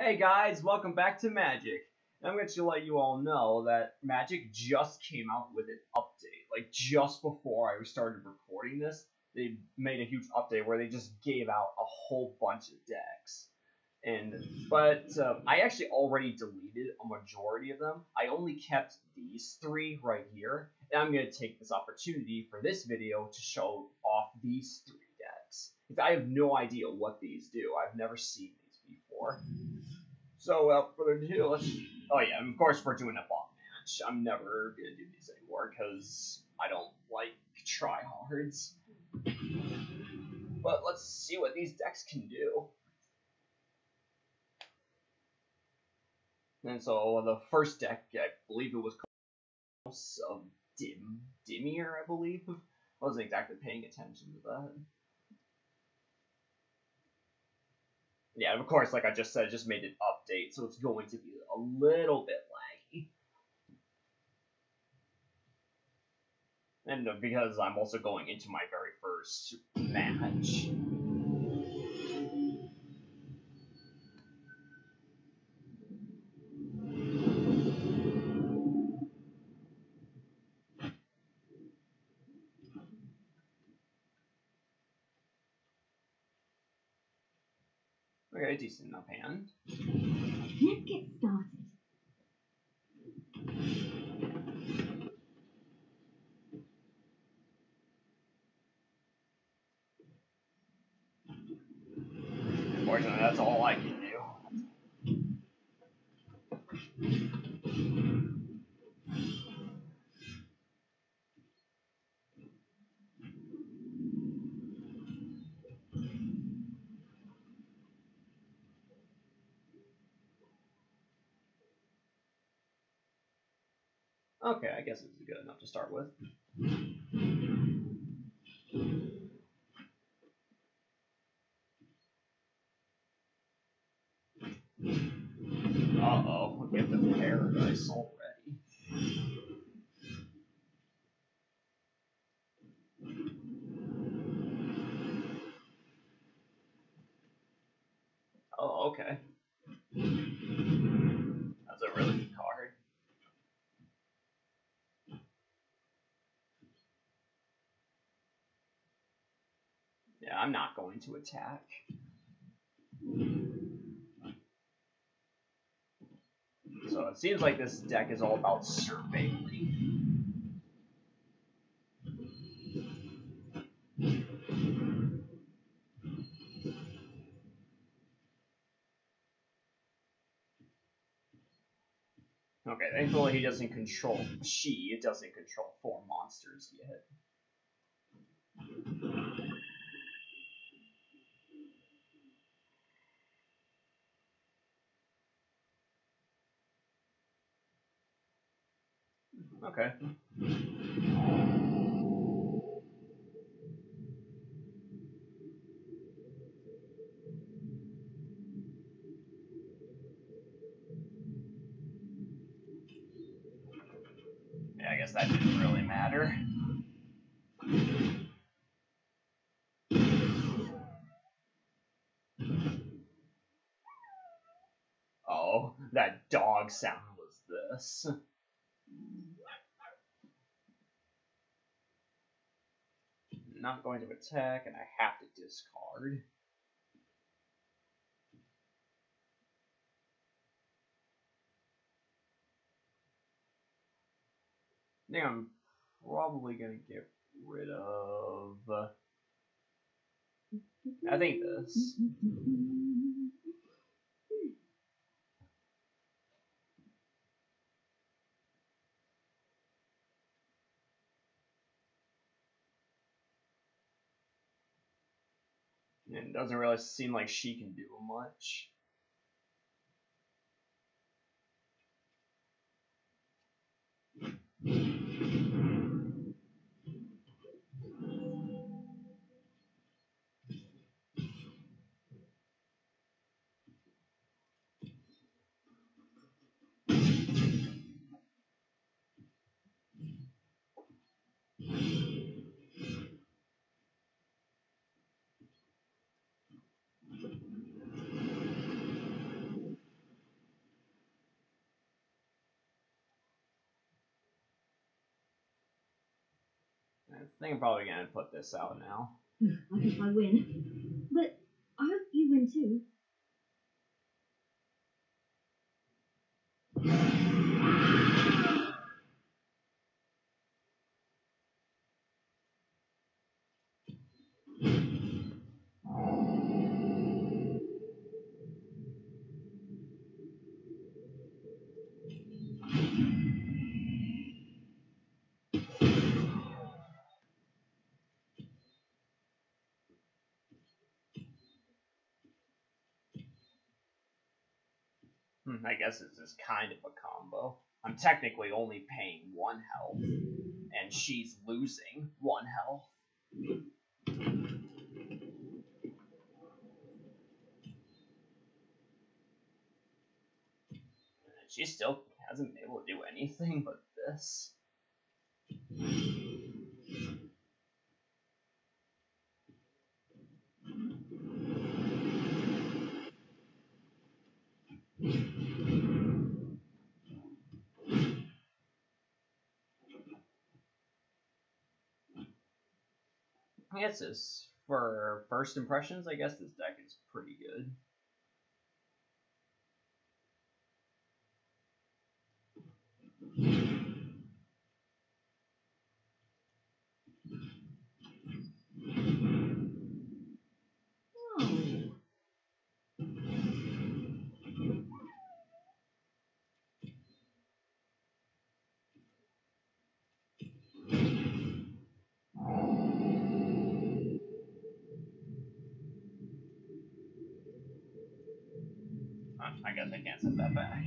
Hey guys, welcome back to Magic. I'm going to let you all know that Magic just came out with an update. Like just before I started recording this, they made a huge update where they just gave out a whole bunch of decks. And but uh, I actually already deleted a majority of them. I only kept these three right here, and I'm going to take this opportunity for this video to show off these three decks. I have no idea what these do. I've never seen these before. So without further ado, let's. Oh yeah, and of course we're doing a bot match. I'm never gonna do these anymore because I don't like tryhards. But let's see what these decks can do. And so the first deck, I believe it was called House of Dim Dimir, I believe. I wasn't exactly paying attention to that. Yeah, of course, like I just said, I just made an update, so it's going to be a little bit laggy. And uh, because I'm also going into my very first match. Okay, decent enough hand. Let's get started. Unfortunately, that's all I can do. Okay, I guess it's good enough to start with. Uh-oh, we have the paradise already. Oh, okay. That's a really good card. Yeah, I'm not going to attack. So it seems like this deck is all about surveilling. Okay, thankfully he doesn't control she it doesn't control four monsters yet. Okay. Yeah, I guess that didn't really matter. Oh, that dog sound was this. Not going to attack, and I have to discard. I think I'm probably gonna get rid of. I think this. doesn't really seem like she can do much. Think I'm probably gonna put this out now. Hmm, I guess I win. But I hope you win too. Hmm, I guess this is kind of a combo. I'm technically only paying one health, and she's losing one health. She still hasn't been able to do anything but this. This for first impressions. I guess this deck is pretty good. Guess can't set that back.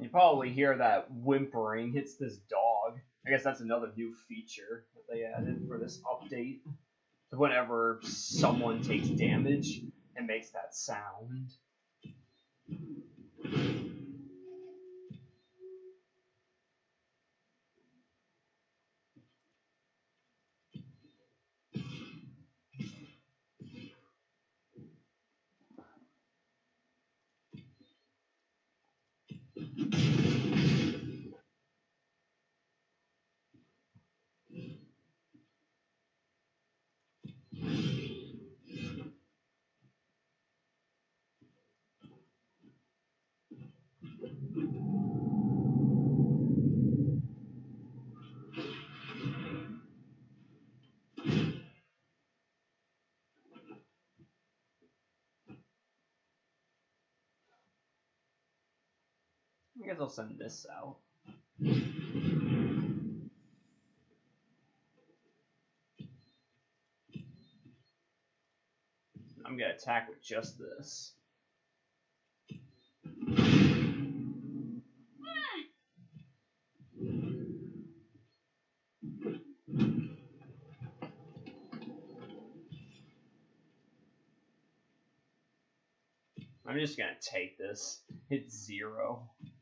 You probably hear that whimpering. It's this dog. I guess that's another new feature that they added for this update. Whenever someone takes damage, it makes that sound. I guess I'll send this out. I'm gonna attack with just this. I'm just gonna take this. Hit zero.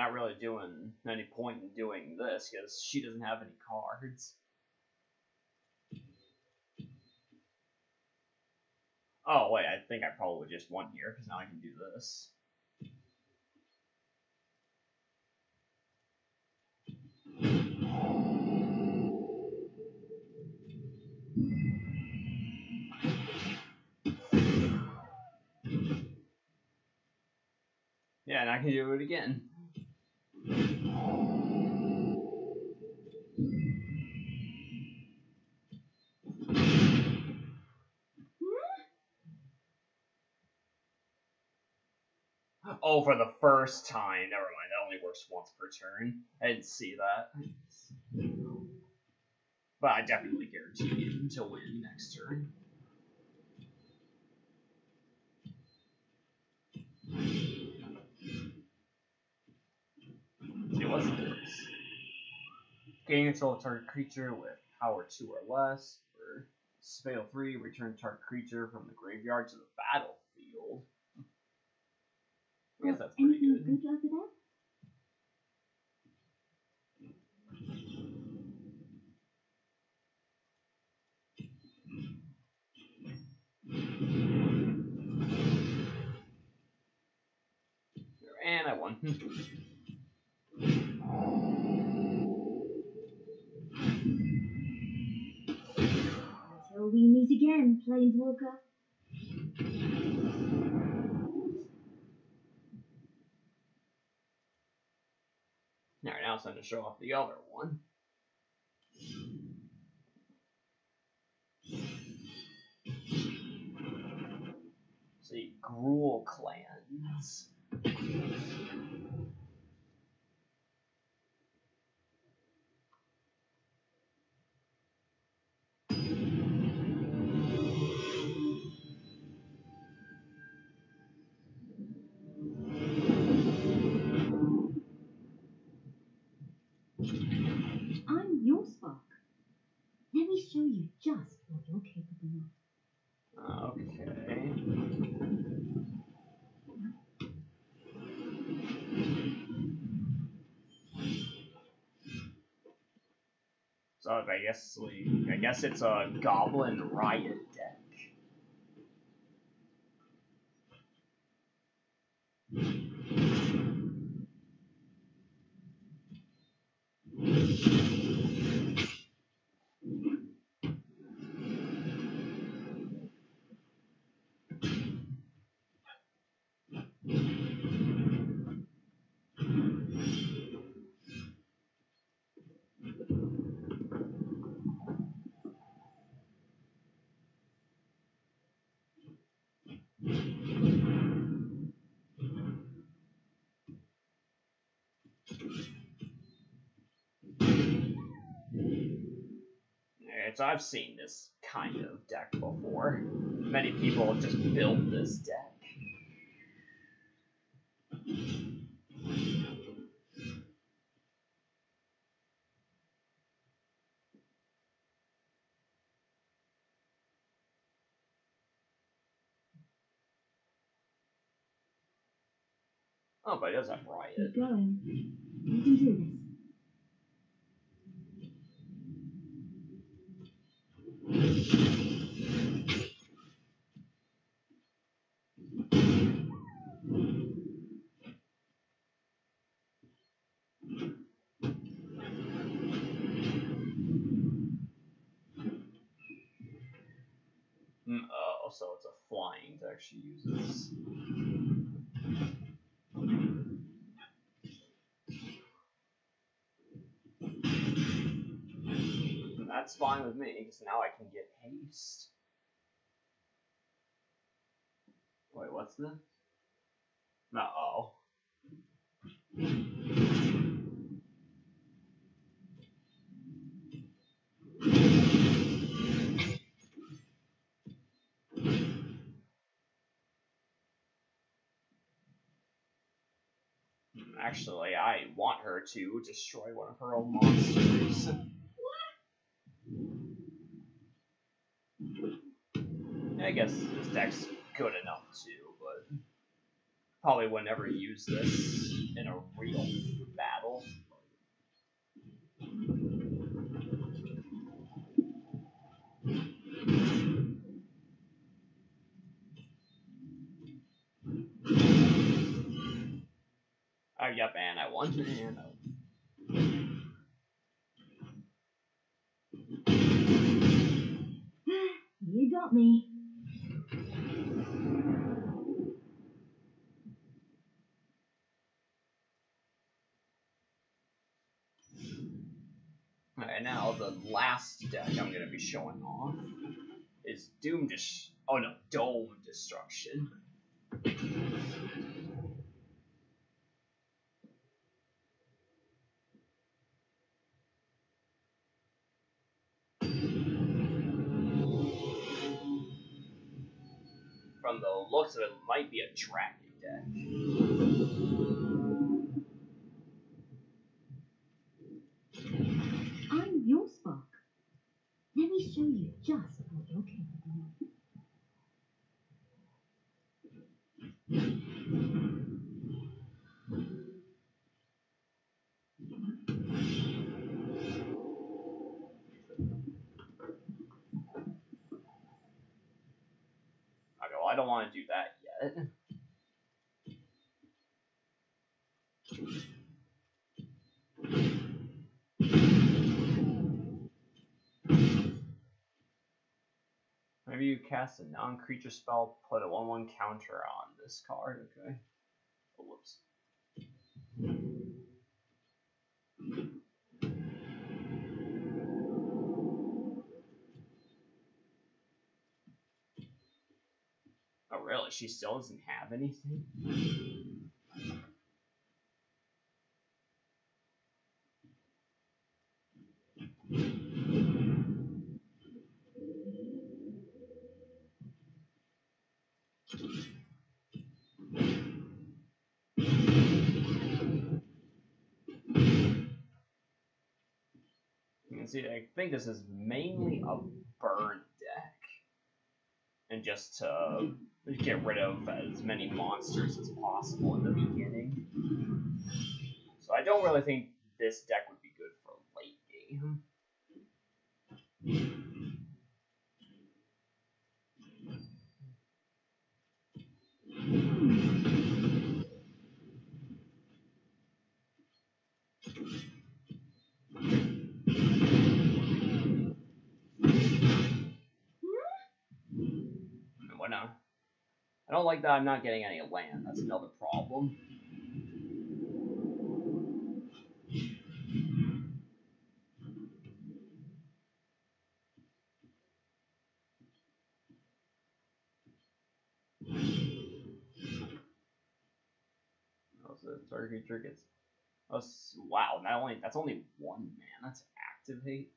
not really doing any point in doing this because she doesn't have any cards. Oh wait, I think I probably just won here because now I can do this. Yeah, and I can do it again. Hmm? Oh, for the first time. Never mind. That only works once per turn. I didn't see that. But I definitely guarantee him to win next turn. It wasn't this? Gain control of target creature with power 2 or less. For Spell 3, return target creature from the graveyard to the battlefield. Guess that's pretty Anything good. good there? And I won. Until we meet again, Planeswalker. Alright, now it's time to show off the other one. See, Gruul clans. I guess we, I guess it's a Goblin Riot It's, I've seen this kind of deck before. Many people just built this deck. Oh, but it does have Riot. Keep. You can do this. Mm, oh, so it's a flying deck she uses. That's fine with me, because now I can get haste. Wait, what's this? No, oh. Actually, I want her to destroy one of her own monsters. I guess this deck's good enough too, but probably would never use this in a real battle. Yep, and I won. And I You got me. Alright, now the last deck I'm gonna be showing off is Doom Dis- oh no, Dome Destruction. From the looks of it, might be a dragon deck. I'm your Spock. Let me show you just what you're capable of. I don't want to do that yet. Maybe you cast a non-creature spell, put a 1-1 counter on this card, okay. Oh, whoops. Really? She still doesn't have anything? You can see, I think this is mainly a burn deck. And just to get rid of as many monsters as possible in the beginning. So I don't really think this deck I don't like that I'm not getting any land. That's another problem. So the target creature gets. Oh, wow! Not only that's only one mana to activate.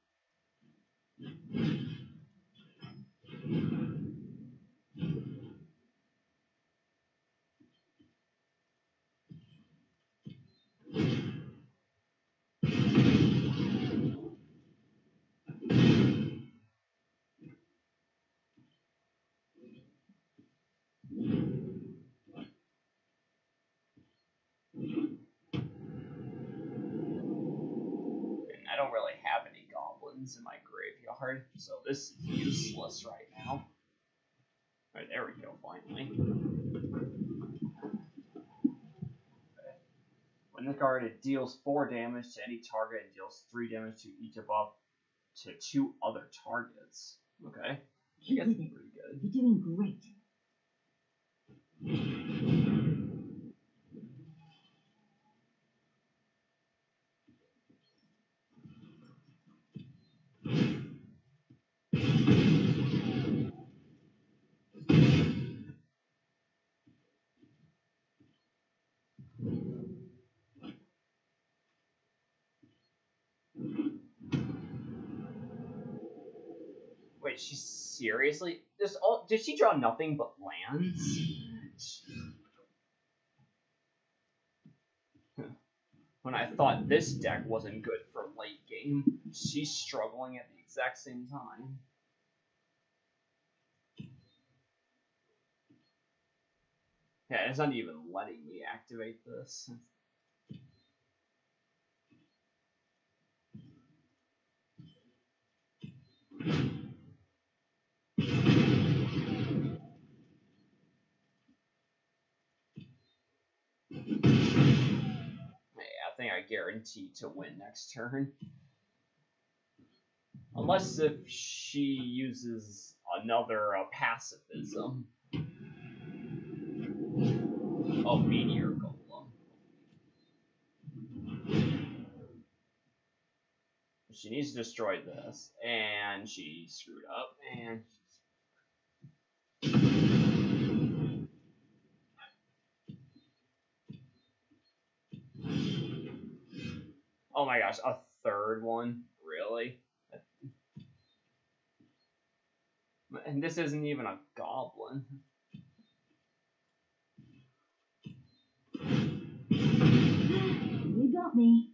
Don't really have any goblins in my graveyard, so this is useless right now. Alright, there we go, finally. When the card it deals 4 damage to any target and deals 3 damage to each of up to 2 other targets. Okay. That's it. pretty good. You're doing great. Seriously? Does all did she draw nothing but lands? when I thought this deck wasn't good for late game, she's struggling at the exact same time. Yeah, it's not even letting me activate this. I guarantee to win next turn. Unless if she uses another uh, pacifism. Oh, Meteor Golem. She needs to destroy this, and she screwed up, and Oh my gosh, a third one? Really? And this isn't even a goblin. You got me.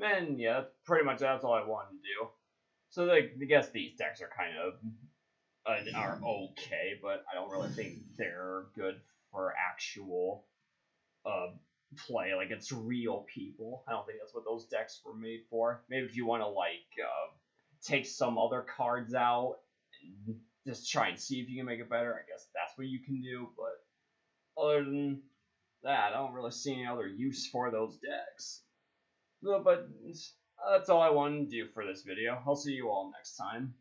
And yeah, pretty much that's all I wanted to do. So like, I guess these decks are kind of uh, are okay, but I don't really think they're good for actual uh, play. Like it's real people. I don't think that's what those decks were made for. Maybe if you want to like uh, take some other cards out and just try and see if you can make it better, I guess that's what you can do. But other than that, I don't really see any other use for those decks. No, but that's all I wanted to do for this video. I'll see you all next time.